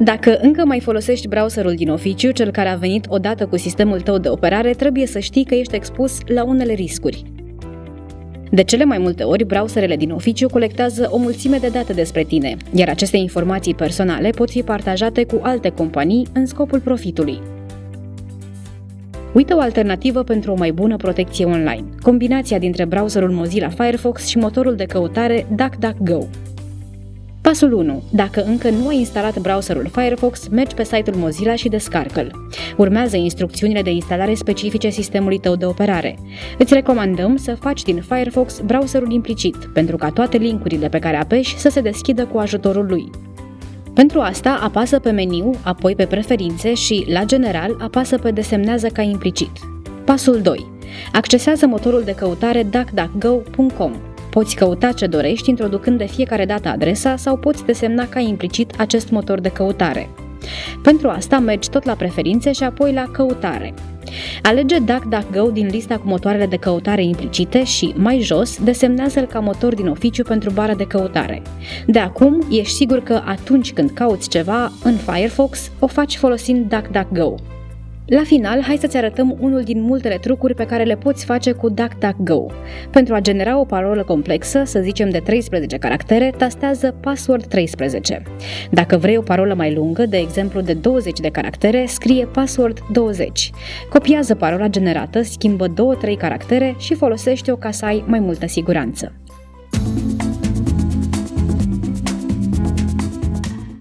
Dacă încă mai folosești browserul din oficiu, cel care a venit odată cu sistemul tău de operare, trebuie să știi că ești expus la unele riscuri. De cele mai multe ori, browserele din oficiu colectează o mulțime de date despre tine, iar aceste informații personale pot fi partajate cu alte companii în scopul profitului. Uită o alternativă pentru o mai bună protecție online. Combinația dintre browserul Mozilla Firefox și motorul de căutare DuckDuckGo. Pasul 1. Dacă încă nu ai instalat browserul Firefox, mergi pe site-ul Mozilla și descarcă-l. Urmează instrucțiunile de instalare specifice sistemului tău de operare. Îți recomandăm să faci din Firefox browserul implicit, pentru ca toate linkurile pe care apeși să se deschidă cu ajutorul lui. Pentru asta, apasă pe meniu, apoi pe preferințe și, la general, apasă pe desemnează ca implicit. Pasul 2. Accesează motorul de căutare duckduckgo.com. Poți căuta ce dorești introducând de fiecare dată adresa sau poți desemna ca implicit acest motor de căutare. Pentru asta mergi tot la preferințe și apoi la căutare. Alege DuckDuckGo din lista cu motoarele de căutare implicite și, mai jos, desemnează-l ca motor din oficiu pentru bara de căutare. De acum, ești sigur că atunci când cauți ceva în Firefox, o faci folosind DuckDuckGo. La final, hai să-ți arătăm unul din multele trucuri pe care le poți face cu DuckDuckGo. Pentru a genera o parolă complexă, să zicem de 13 caractere, tastează password 13. Dacă vrei o parolă mai lungă, de exemplu de 20 de caractere, scrie password 20. Copiază parola generată, schimbă 2-3 caractere și folosește-o ca să ai mai multă siguranță.